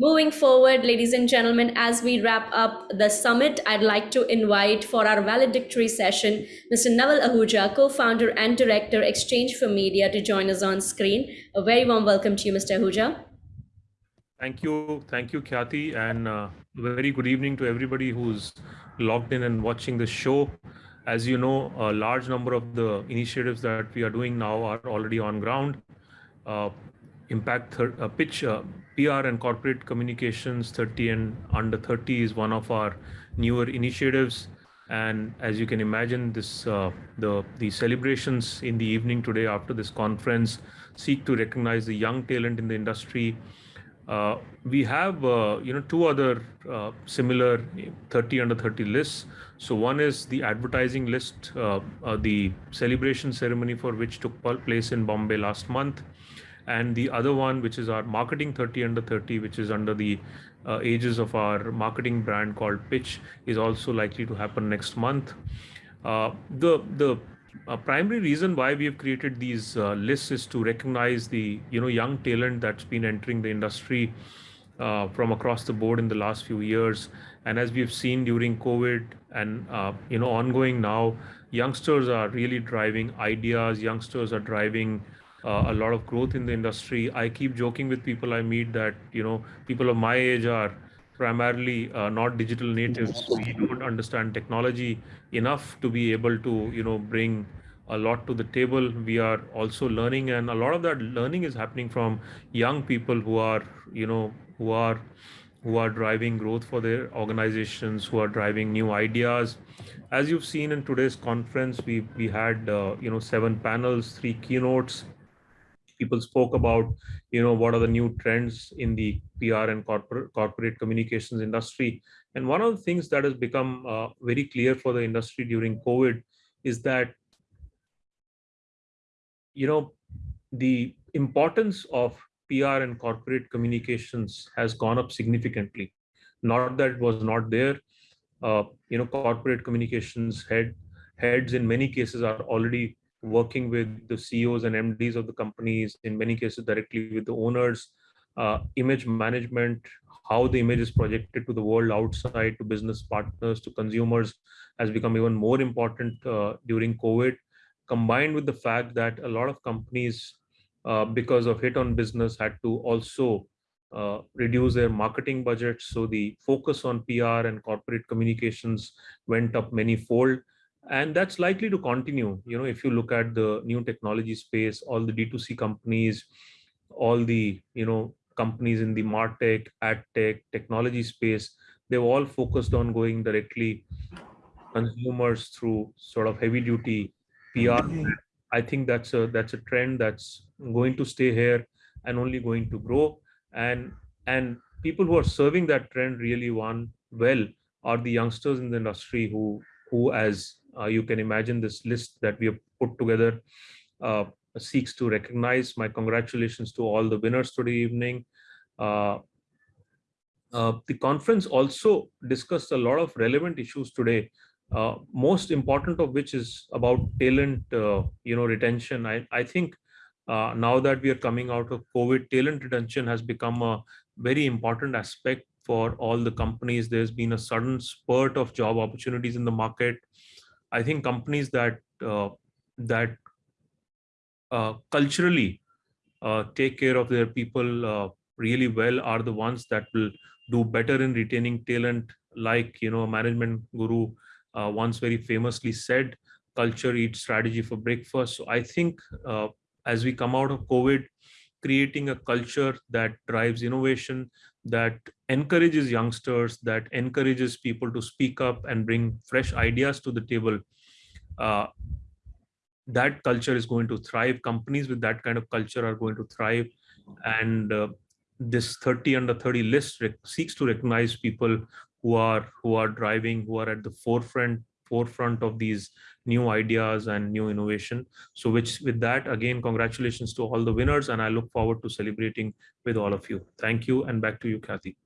Moving forward, ladies and gentlemen, as we wrap up the summit, I'd like to invite for our valedictory session Mr. Naval Ahuja, co-founder and director, Exchange for Media, to join us on screen. A very warm welcome to you, Mr. Ahuja. Thank you. Thank you, Khyati. And uh, very good evening to everybody who's logged in and watching the show. As you know, a large number of the initiatives that we are doing now are already on ground. Uh, impact uh, pitch uh, PR and corporate communications 30 and under 30 is one of our newer initiatives. And as you can imagine, this uh, the the celebrations in the evening today after this conference seek to recognize the young talent in the industry uh, we have, uh, you know, two other uh, similar 30 under 30 lists. So one is the advertising list, uh, uh, the celebration ceremony for which took place in Bombay last month. And the other one, which is our marketing 30 under 30, which is under the uh, ages of our marketing brand called Pitch, is also likely to happen next month. the the a primary reason why we have created these uh, lists is to recognize the you know young talent that's been entering the industry uh, from across the board in the last few years and as we've seen during covid and uh, you know ongoing now youngsters are really driving ideas youngsters are driving uh, a lot of growth in the industry i keep joking with people i meet that you know people of my age are primarily uh, not digital natives. We don't understand technology enough to be able to, you know, bring a lot to the table. We are also learning, and a lot of that learning is happening from young people who are, you know, who are who are driving growth for their organizations, who are driving new ideas. As you've seen in today's conference, we we had uh, you know seven panels, three keynotes, people spoke about you know what are the new trends in the pr and corporate corporate communications industry. And one of the things that has become uh, very clear for the industry during covid is that you know the importance of pr and corporate communications has gone up significantly. Not that it was not there uh, you know corporate communications head heads in many cases are already working with the CEOs and MDs of the companies, in many cases directly with the owners, uh, image management, how the image is projected to the world outside, to business partners, to consumers, has become even more important uh, during COVID, combined with the fact that a lot of companies, uh, because of hit on business, had to also uh, reduce their marketing budgets. So the focus on PR and corporate communications went up many fold and that's likely to continue. You know if you look at the new technology space all the d2c companies all the you know companies in the martech ad tech technology space they've all focused on going directly consumers through sort of heavy duty pr i think that's a that's a trend that's going to stay here and only going to grow. And and people who are serving that trend really one well are the youngsters in the industry who who as you can imagine this list that we have put together uh, seeks to recognize. My congratulations to all the winners today evening. Uh, uh, the conference also discussed a lot of relevant issues today, uh, most important of which is about talent, uh, you know, retention. I, I think now that we are coming out of COVID, talent retention has become a very important aspect for all the companies. There's been a sudden spurt of job opportunities in the market. I think companies that uh, that uh, culturally uh, take care of their people uh, really well are the ones that will do better in retaining talent. Like you know, a management guru uh, once very famously said, "Culture eats strategy for breakfast." So I think uh, as we come out of COVID, creating a culture that drives innovation, that encourages youngsters, that encourages people to speak up and bring fresh ideas to the table, uh, that culture is going to thrive. Companies with that kind of culture are going to thrive. And uh, this 30 under 30 list seeks to recognize people who are who are driving, who are at the forefront forefront of these new ideas and new innovation. So which with that, again, congratulations to all the winners. And I look forward to celebrating with all of you. Thank you. And back to you, Khyati.